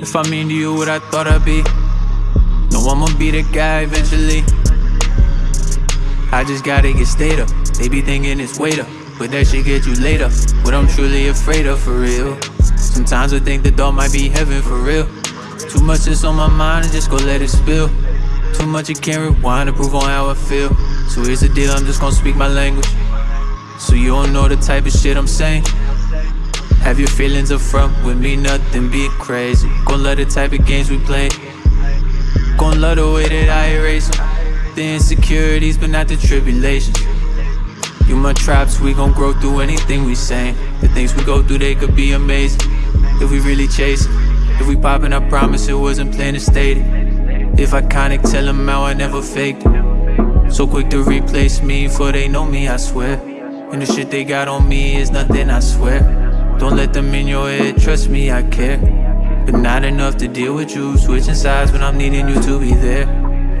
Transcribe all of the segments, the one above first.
If I mean to you what I thought I'd be No, I'ma be the guy eventually. I just gotta get stayed up. They be thinking it's up But that shit get you later What I'm truly afraid of for real. Sometimes I think the thought might be heaven for real. Too much is on my mind and just go let it spill. Too much you can't rewind to prove on how I feel. So here's the deal, I'm just gonna speak my language. So you don't know the type of shit I'm saying have your feelings up front with me, nothing be crazy. Gon' love the type of games we play. Gon' love the way that I erase them The insecurities, but not the tribulations. You my traps, we gon' grow through anything we say. The things we go through, they could be amazing. If we really chase it If we poppin', I promise it wasn't planned to state If I kinda tell them how I never faked it. So quick to replace me, before they know me, I swear. And the shit they got on me is nothing, I swear don't let them in your head, trust me, I care. But not enough to deal with you. Switching sides when I'm needing you to be there.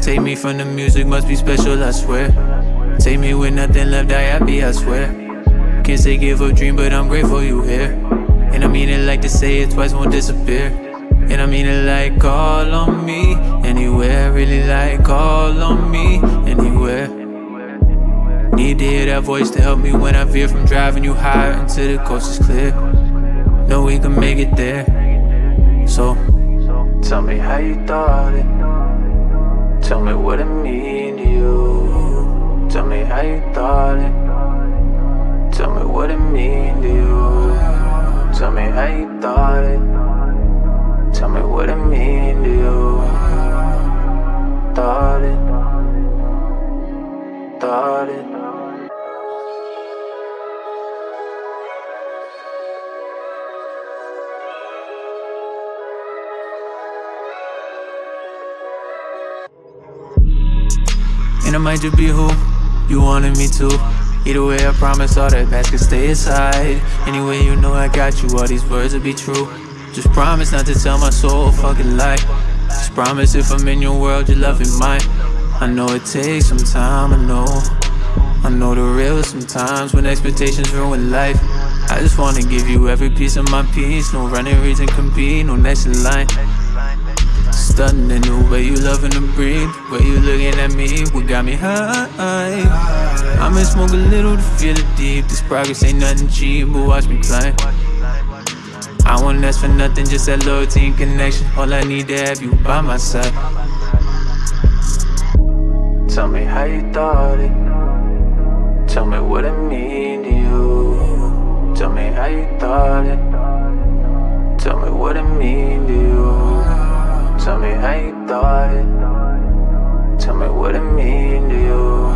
Take me from the music, must be special, I swear. Take me with nothing left, I happy, I swear. Can't say give up dream, but I'm grateful you here. And I mean it like to say it twice, won't disappear. And I mean it like call on me Anywhere, really like call on me Anywhere Need to hear that voice to help me when I veer from driving you higher until the coast is clear. Know we can make it there. So, tell me how you thought it. Tell me what it mean to you. Tell me how you thought it. Tell me what it mean to you. Tell me how you thought it. Tell me what it mean to you. Thought it. Thought it. And I might just be who you wanted me to. Either way, I promise all that past can stay aside. Anyway, you know I got you, all these words will be true. Just promise not to tell my soul a fucking lie. Just promise if I'm in your world, your love is mine. I know it takes some time, I know. I know the real sometimes when expectations ruin life. I just wanna give you every piece of my peace. No running reason compete, no next in line Stunning the way you loving to breathe. Way you looking at me, what got me high? I'ma smoke a little to feel it deep. This progress ain't nothing cheap, but watch me climb. I won't ask for nothing, just that loyalty and connection. All I need to have you by my side. Tell me how you thought it. Tell me what it mean to you. Tell me how you thought it. Tell me what it mean to you Tell me how you thought Tell me what it mean to you.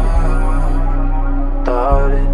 Thought it